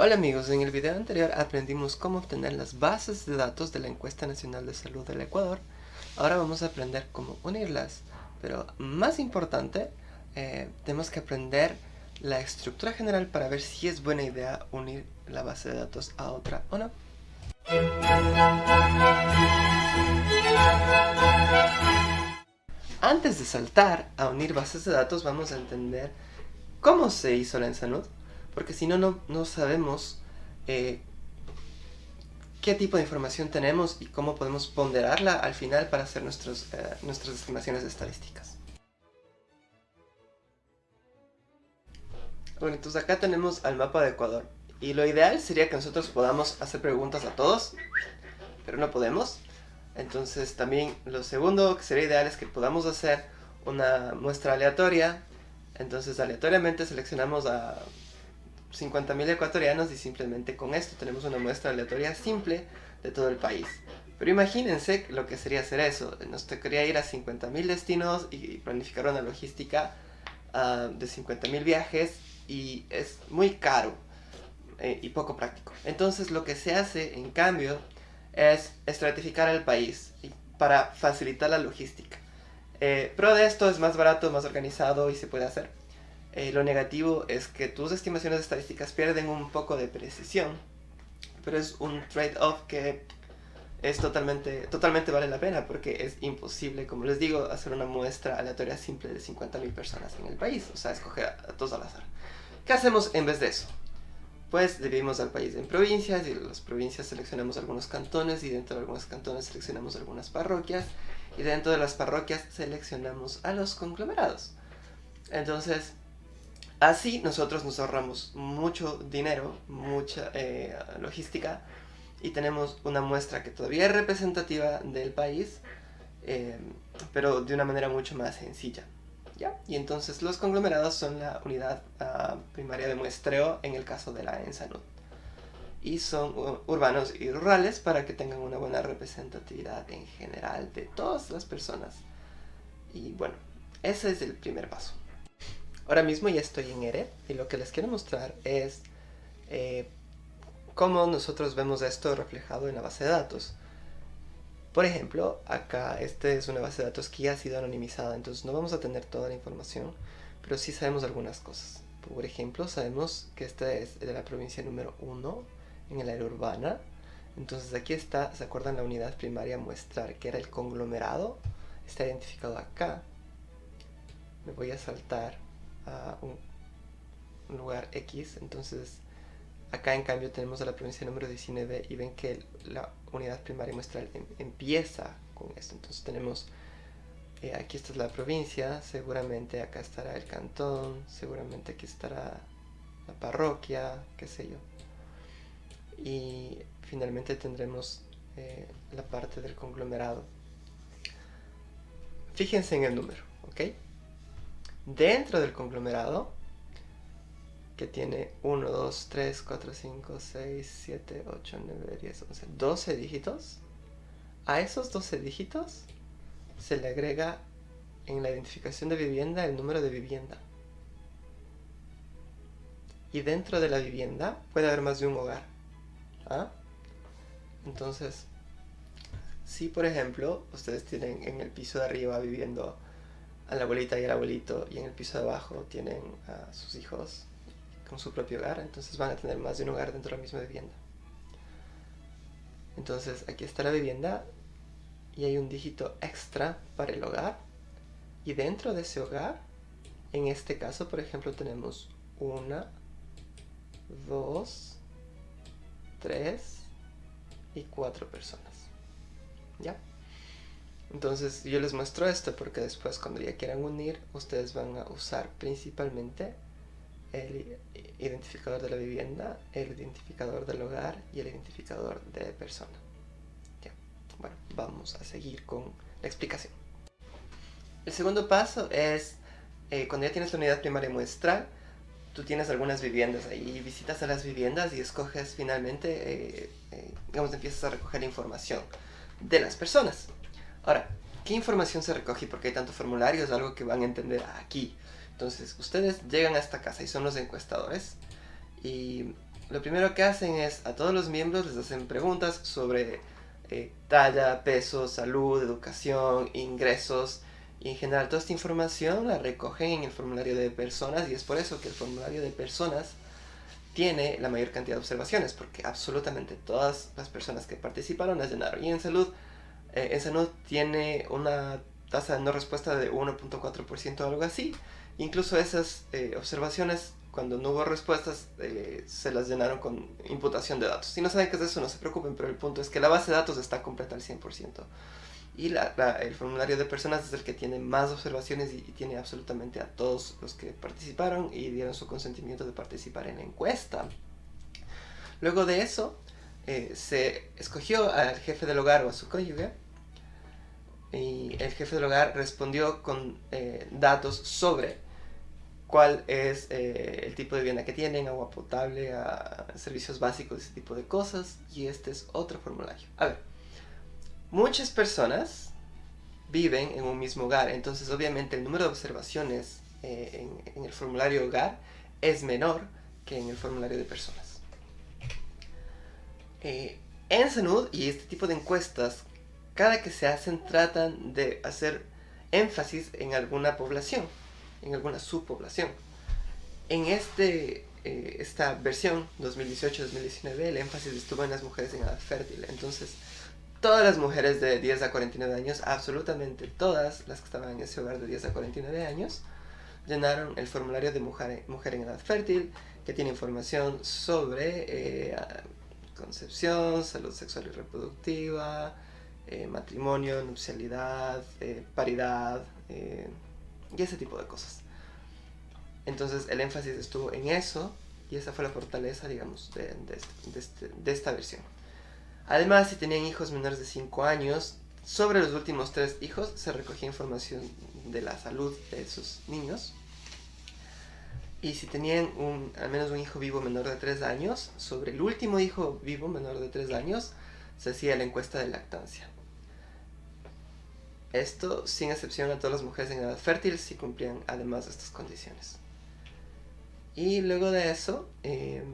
Hola amigos, en el video anterior aprendimos cómo obtener las bases de datos de la Encuesta Nacional de Salud del Ecuador. Ahora vamos a aprender cómo unirlas, pero más importante, eh, tenemos que aprender la estructura general para ver si es buena idea unir la base de datos a otra o no. Antes de saltar a unir bases de datos vamos a entender cómo se hizo la ENSANUD porque si no, no sabemos eh, qué tipo de información tenemos y cómo podemos ponderarla al final para hacer nuestros, eh, nuestras estimaciones estadísticas. Bueno, entonces acá tenemos al mapa de Ecuador. Y lo ideal sería que nosotros podamos hacer preguntas a todos, pero no podemos. Entonces también lo segundo que sería ideal es que podamos hacer una muestra aleatoria. Entonces aleatoriamente seleccionamos a 50.000 ecuatorianos y simplemente con esto tenemos una muestra aleatoria simple de todo el país. Pero imagínense lo que sería hacer eso. Nos tocaría ir a 50.000 destinos y planificar una logística uh, de 50.000 viajes y es muy caro eh, y poco práctico. Entonces lo que se hace en cambio es estratificar el país para facilitar la logística. Eh, pero de esto es más barato, más organizado y se puede hacer. Eh, lo negativo es que tus estimaciones estadísticas pierden un poco de precisión, pero es un trade-off que es totalmente, totalmente vale la pena porque es imposible, como les digo, hacer una muestra aleatoria simple de 50.000 personas en el país, o sea, escoger a, todos al azar. ¿Qué hacemos en vez de eso? Pues dividimos al país en provincias y las provincias seleccionamos algunos cantones y dentro de algunos cantones seleccionamos algunas parroquias y dentro de las parroquias seleccionamos a los conglomerados. Entonces, Así nosotros nos ahorramos mucho dinero, mucha eh, logística y tenemos una muestra que todavía es representativa del país, eh, pero de una manera mucho más sencilla. ¿ya? Y entonces los conglomerados son la unidad ah, primaria de muestreo en el caso de la ENSANUD. Y son urbanos y rurales para que tengan una buena representatividad en general de todas las personas. Y bueno, ese es el primer paso. Ahora mismo ya estoy en ERE y lo que les quiero mostrar es eh, cómo nosotros vemos esto reflejado en la base de datos. Por ejemplo, acá esta es una base de datos que ya ha sido anonimizada, entonces no vamos a tener toda la información, pero sí sabemos algunas cosas. Por ejemplo, sabemos que esta es de la provincia número 1 en el área urbana. Entonces aquí está, ¿se acuerdan la unidad primaria muestrar que era el conglomerado? Está identificado acá. Me voy a saltar un, lugar X, entonces acá en cambio tenemos a la provincia número 19 y ven que la unidad primaria muestral em, empieza con esto, entonces tenemos eh, aquí esta es la provincia, seguramente acá estará el cantón, seguramente aquí estará la parroquia, qué sé yo. Y finalmente tendremos eh, la parte del conglomerado. Fíjense en el número, ¿ok? Dentro del conglomerado que tiene 1, 2, 3, 4, 5, 6, 7, 8, 9, 10, 11, 12 dígitos, a esos 12 dígitos se le agrega en la identificación de vivienda el número de vivienda. Y dentro de la vivienda puede haber más de un hogar. ¿ah? Entonces, si por ejemplo ustedes tienen en el piso de arriba viviendo a la abuelita y al abuelito y en el piso de abajo tienen a sus hijos con su propio hogar, entonces van a tener más de un hogar dentro de la misma vivienda. Entonces aquí está la vivienda y hay un dígito extra para el hogar y dentro de ese hogar, en este caso por ejemplo tenemos una, dos, tres y cuatro personas. ¿Ya? Entonces yo les muestro esto porque después cuando ya quieran unir, ustedes van a usar principalmente el identificador de la vivienda, el identificador del hogar y el identificador de persona. Ya. Bueno, vamos a seguir con la explicación. El segundo paso es, eh, cuando ya tienes la unidad primaria muestral, tú tienes algunas viviendas ahí, visitas a las viviendas y escoges finalmente, eh, eh, digamos, empiezas a recoger información de las personas. Ahora, ¿qué información se recoge y por qué hay tantos formularios? Es algo que van a entender aquí. Entonces, ustedes llegan a esta casa y son los encuestadores y lo primero que hacen es a todos los miembros les hacen preguntas sobre eh, talla, peso, salud, educación, ingresos y en general toda esta información la recogen en el formulario de personas y es por eso que el formulario de personas tiene la mayor cantidad de observaciones porque absolutamente todas las personas que participaron las llenaron y en salud eh, en salud tiene una tasa de no respuesta de 1.4% o algo así incluso esas eh, observaciones cuando no hubo respuestas, eh, se las llenaron con imputación de datos. Si no saben qué es eso, no se preocupen, pero el punto es que la base de datos está completa al 100%. Y el formulario de personas es el que tiene más observaciones y, tiene absolutamente a todos los que participaron y dieron su consentimiento de participar en la encuesta. Luego de eso, eh, se escogió al jefe del hogar o a su cónyuge y el jefe del hogar respondió con eh, datos sobre cuál es eh, el tipo de vivienda que tienen, agua potable, servicios básicos, ese tipo de cosas. Y este es otro formulario. A ver, muchas personas viven en un mismo hogar, entonces obviamente el número de observaciones eh, en, el formulario hogar es menor que en el formulario de personas. Eh, en Sanud y este tipo de encuestas, cada que se hacen tratan de hacer énfasis en alguna población en alguna subpoblación. En este, eh, esta versión 2018-2019 el énfasis estuvo en las mujeres en edad fértil. Entonces, todas las mujeres de 10 a 49 años, absolutamente todas las que estaban en ese hogar de 10 a 49 años, llenaron el formulario de mujer, mujer en edad fértil, que tiene información sobre eh, concepción, salud sexual y reproductiva, eh, matrimonio, nupcialidad, paridad, y ese tipo de cosas. Entonces el énfasis estuvo en eso y esa fue la fortaleza, digamos, de, de, este, de, esta versión. Además, si tenían hijos menores de 5 años, sobre los últimos tres hijos se recogía información de la salud de sus niños. Y si tenían un, al menos un hijo vivo menor de 3 años, sobre el último hijo vivo menor de 3 años, se hacía la encuesta de lactancia. Esto sin excepción a todas las mujeres en edad fértil si cumplían además estas condiciones. Y luego de eso, eh,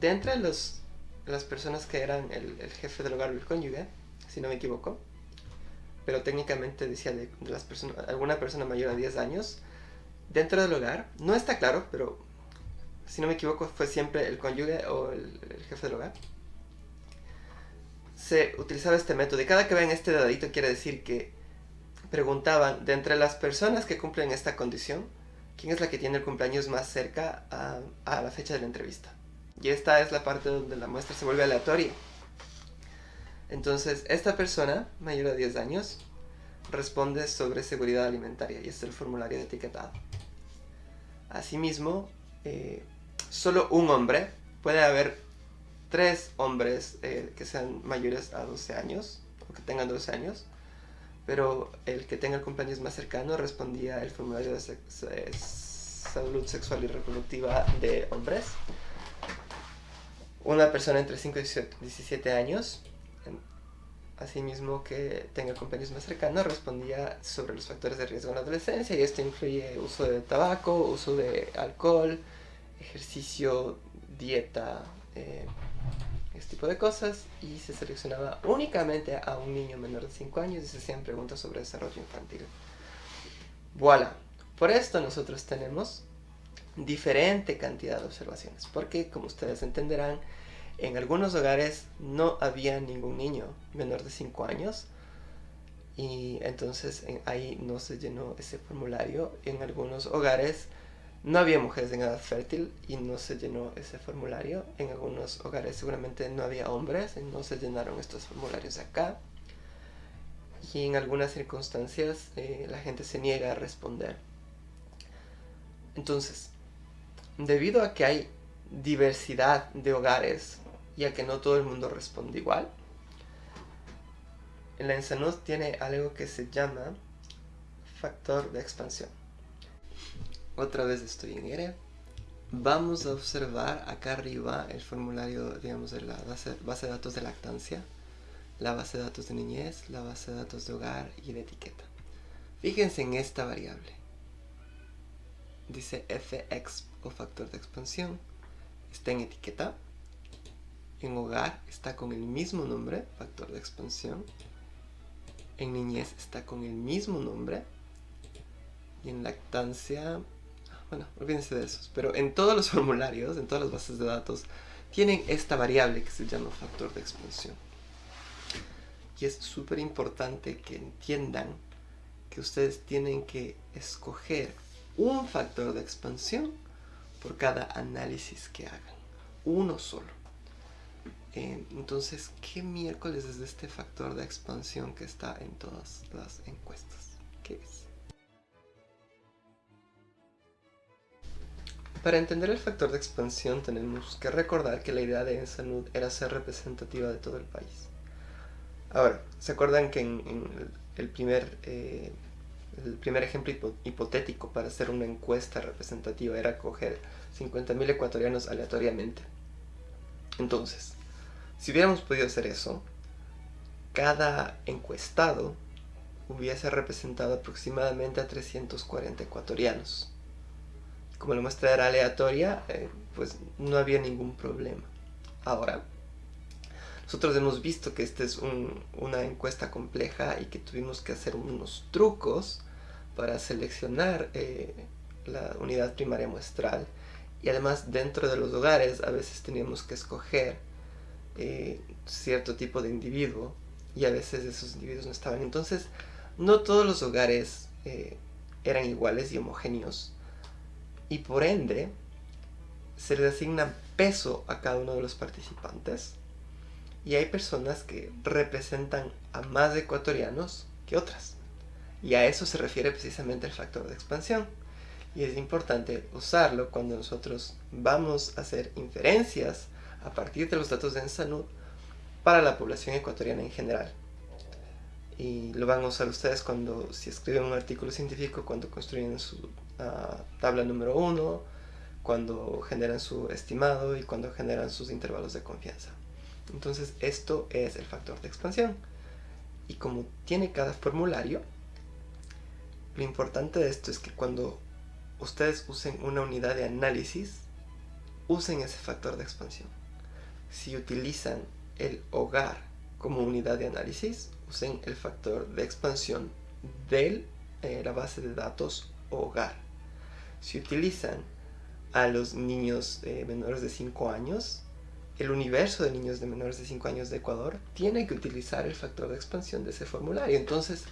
de los, las personas que eran el, jefe del hogar o el cónyuge, si no me equivoco, pero técnicamente decía de, las personas, alguna persona mayor a 10 años, dentro del hogar, no está claro, pero si no me equivoco fue siempre el cónyuge o el, jefe del hogar, se utilizaba este método. Y cada que ven este dadito quiere decir que preguntaban, de entre las personas que cumplen esta condición, ¿quién es la que tiene el cumpleaños más cerca a, la fecha de la entrevista? Y esta es la parte donde la muestra se vuelve aleatoria. Entonces, esta persona, mayor de 10 años, responde sobre seguridad alimentaria y es el formulario de etiquetado. Asimismo, eh, solo un hombre, puede haber tres hombres eh, que sean mayores a 12 años o que tengan 12 años, pero el que tenga el cumpleaños más cercano respondía el formulario de salud sexual y reproductiva de hombres. Una persona entre 5 y 17 años, asimismo que tenga cumpleaños más cercano, respondía sobre los factores de riesgo en la adolescencia y esto incluye uso de tabaco, uso de alcohol, ejercicio, dieta, eh, este tipo de cosas y se seleccionaba únicamente a un niño menor de 5 años y se hacían preguntas sobre desarrollo infantil. Voilà. Por esto nosotros tenemos diferente cantidad de observaciones, porque como ustedes entenderán, en algunos hogares no había ningún niño menor de 5 años y entonces ahí no se llenó ese formulario. En algunos hogares no había mujeres en edad fértil y no se llenó ese formulario. En algunos hogares seguramente no había hombres y no se llenaron estos formularios acá. Y en algunas circunstancias eh, la gente se niega a responder. Entonces, debido a que hay diversidad de hogares y a que no todo el mundo responde igual, la Ensanud tiene algo que se llama factor de expansión. Otra vez estoy en ERE. Vamos a observar acá arriba el formulario, digamos, de la base, base de datos de lactancia, la base de datos de niñez, la base de datos de hogar y de etiqueta. Fíjense en esta variable. Dice fx o factor de expansión. está en etiqueta. En hogar está con el mismo nombre, factor de expansión. En niñez está con el mismo nombre. Y en lactancia, bueno, olvídense de esos. Pero en todos los formularios, en todas las bases de datos, tienen esta variable que se llama factor de expansión. Y es súper importante que entiendan que ustedes tienen que escoger un factor de expansión por cada análisis que hagan. Uno solo. Eh, entonces, ¿qué miércoles es este factor de expansión que está en todas las encuestas? ¿Qué es? Para entender el factor de expansión tenemos que recordar que la idea de Ensanud era ser representativa de todo el país. Ahora, ¿se acuerdan que en, el, primer, eh, el primer ejemplo hipotético para hacer una encuesta representativa era coger 50.000 ecuatorianos aleatoriamente? Entonces, si hubiéramos podido hacer eso, cada encuestado hubiese representado aproximadamente a 340 ecuatorianos. Como la muestra era aleatoria, eh, pues no había ningún problema. Ahora, nosotros hemos visto que esta es una encuesta compleja y que tuvimos que hacer unos trucos para seleccionar eh, la unidad primaria muestral y además dentro de los hogares a veces teníamos que escoger eh, cierto tipo de individuo y a veces esos individuos no estaban. Entonces no todos los hogares eh, eran iguales y homogéneos y por ende se les asigna peso a cada uno de los participantes y hay personas que representan a más ecuatorianos que otras. Y a eso se refiere precisamente el factor de expansión. Y es importante usarlo cuando nosotros vamos a hacer inferencias a partir de los datos de Ensanud para la población ecuatoriana en general. Y lo van a usar ustedes cuando, si escriben un artículo científico, cuando construyen su ah, tabla número uno, cuando generan su estimado y cuando generan sus intervalos de confianza. Entonces esto es el factor de expansión. Y como tiene cada formulario, lo importante de esto es que cuando ustedes usen una unidad de análisis, usen ese factor de expansión. Si utilizan el hogar como unidad de análisis, usen el factor de expansión de eh, la base de datos hogar. Si utilizan a los niños eh, menores de 5 años, el universo de niños de menores de 5 años de Ecuador tiene que utilizar el factor de expansión de ese formulario. Entonces,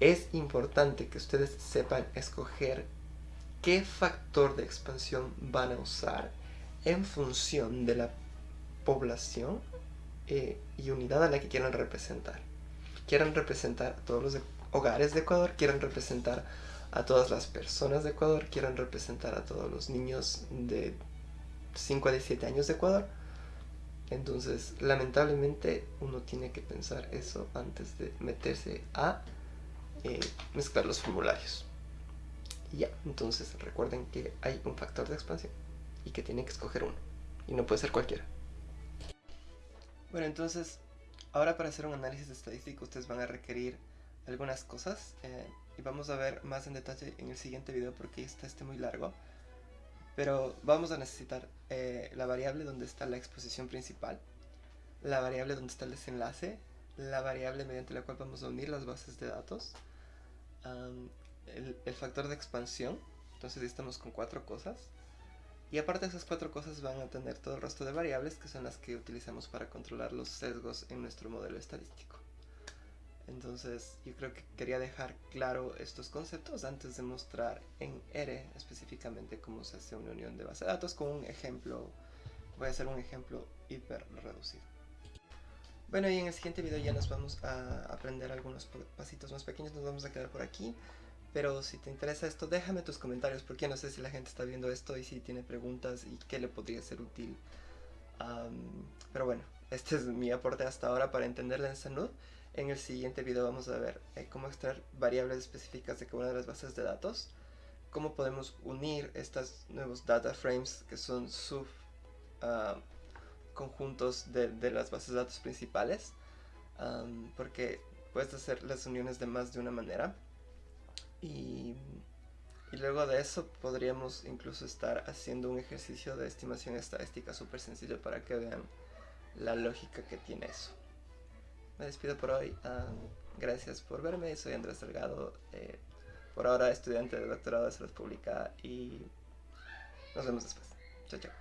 es importante que ustedes sepan escoger qué factor de expansión van a usar en función de la población eh, y unidad a la que quieran representar. Quieran representar a todos los hogares de Ecuador, quieran representar a todas las personas de Ecuador, quieran representar a todos los niños de 5 a 17 años de Ecuador, entonces, lamentablemente, uno tiene que pensar eso antes de meterse a eh, mezclar los formularios. Y ya, entonces recuerden que hay un factor de expansión y que tienen que escoger uno. Y no puede ser cualquiera. Bueno, entonces, ahora para hacer un análisis estadístico ustedes van a requerir algunas cosas. Eh, y vamos a ver más en detalle en el siguiente video porque está este muy largo. Pero vamos a necesitar eh, la variable donde está la exposición principal, la variable donde está el desenlace, la variable mediante la cual vamos a unir las bases de datos, el, factor de expansión, entonces estamos con cuatro cosas, y aparte esas cuatro cosas van a tener todo el resto de variables que son las que utilizamos para controlar los sesgos en nuestro modelo estadístico. Entonces yo creo que quería dejar claro estos conceptos antes de mostrar en R específicamente cómo se hace una unión de base de datos con un ejemplo, voy a hacer un ejemplo hiper reducido. Bueno y en el siguiente video ya nos vamos a aprender algunos pasitos más pequeños, nos vamos a quedar por aquí. Pero si te interesa esto, déjame tus comentarios porque no sé si la gente está viendo esto y si tiene preguntas y qué le podría ser útil. pero bueno, este es mi aporte hasta ahora para entender la Ensanud. En el siguiente video vamos a ver eh, cómo extraer variables específicas de cada una de las bases de datos, cómo podemos unir estos nuevos data frames que son sub ah, conjuntos de, las bases de datos principales, porque puedes hacer las uniones de más de una manera. Y Y luego de eso podríamos incluso estar haciendo un ejercicio de estimación estadística súper sencillo para que vean la lógica que tiene eso. Me despido por hoy. Ah, gracias por verme. Soy Andrés Delgado. Eh, por ahora estudiante de doctorado de salud pública y nos vemos después. Chao, chao.